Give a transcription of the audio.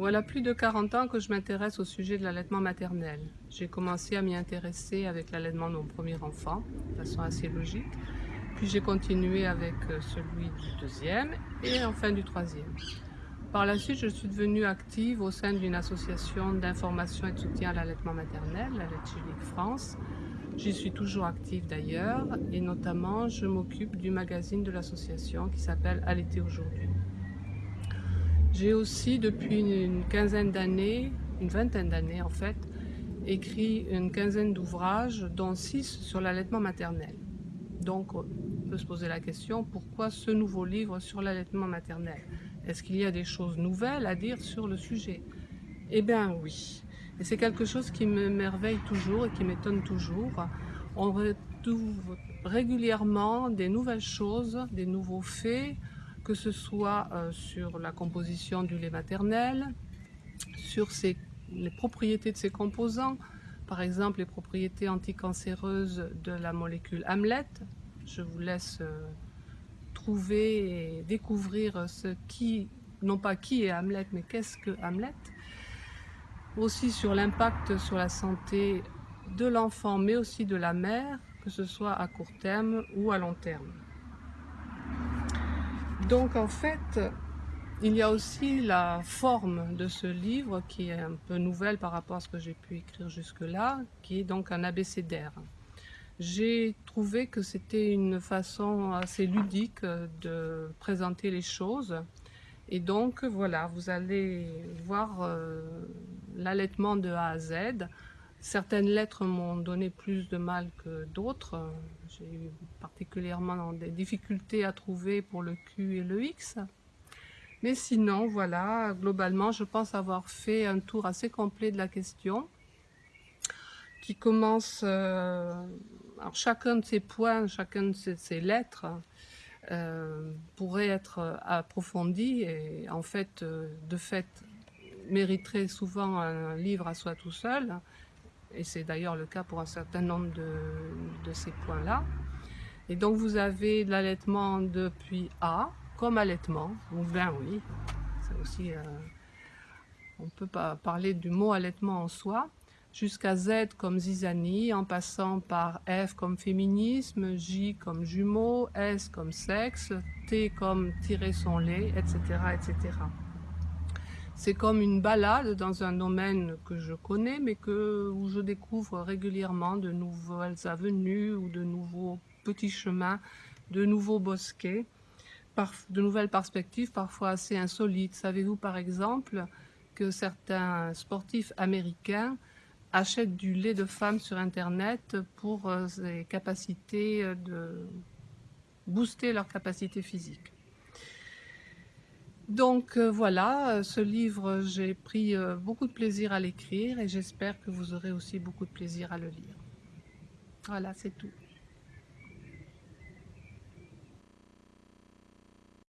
Voilà plus de 40 ans que je m'intéresse au sujet de l'allaitement maternel. J'ai commencé à m'y intéresser avec l'allaitement de mon premier enfant, de façon assez logique. Puis j'ai continué avec euh, celui du deuxième et enfin du troisième. Par la suite, je suis devenue active au sein d'une association d'information et de soutien à l'allaitement maternel, la France. J'y suis toujours active d'ailleurs et notamment je m'occupe du magazine de l'association qui s'appelle Allaiter aujourd'hui. J'ai aussi depuis une quinzaine d'années, une vingtaine d'années en fait, écrit une quinzaine d'ouvrages, dont six sur l'allaitement maternel. Donc on peut se poser la question, pourquoi ce nouveau livre sur l'allaitement maternel? Est-ce qu'il y a des choses nouvelles à dire sur le sujet? Eh bien oui, et c'est quelque chose qui me merveille toujours et qui m'étonne toujours. On retrouve régulièrement des nouvelles choses, des nouveaux faits, que ce soit euh, sur la composition du lait maternel, sur les propriétés de ses composants, par exemple les propriétés anticancéreuses de la molécule Hamlet. Je vous laisse euh, trouver et découvrir ce qui, non pas qui est Hamlet, mais qu'est-ce que Hamlet. Aussi sur l'impact sur la santé de l'enfant, mais aussi de la mère, que ce soit à court terme ou à long terme. Donc en fait, il y a aussi la forme de ce livre qui est un peu nouvelle par rapport à ce que j'ai pu écrire jusque-là, qui est donc un abécédaire. J'ai trouvé que c'était une façon assez ludique de présenter les choses. Et donc voilà, vous allez voir euh, l'allaitement de A à Z Certaines lettres m'ont donné plus de mal que d'autres. J'ai eu particulièrement des difficultés à trouver pour le Q et le X. Mais sinon, voilà, globalement, je pense avoir fait un tour assez complet de la question qui commence... Euh, chacun de ces points, chacun de ces, lettres euh, pourrait être approfondi et en fait, euh, de fait, mériterait souvent un livre à soi tout seul et c'est d'ailleurs le cas pour un certain nombre de, ces points-là. Et donc vous avez l'allaitement depuis A, comme allaitement, ou bien oui, c'est aussi, euh, on peut pas parler du mot allaitement en soi, jusqu'à Z comme zizanie, en passant par F comme féminisme, J comme jumeau, S comme sexe, T comme tirer son lait, etc. etc. C'est comme une balade dans un domaine que je connais, mais que, où je découvre régulièrement de nouvelles avenues ou de nouveaux petits chemins, de nouveaux bosquets, de nouvelles perspectives parfois assez insolites. Savez-vous par exemple que certains sportifs américains achètent du lait de femme sur Internet pour euh, capacités de booster leur capacité physique? Donc euh, voilà, euh, ce livre, j'ai pris euh, beaucoup de plaisir à l'écrire et j'espère que vous aurez aussi beaucoup de plaisir à le lire. Voilà, c'est tout.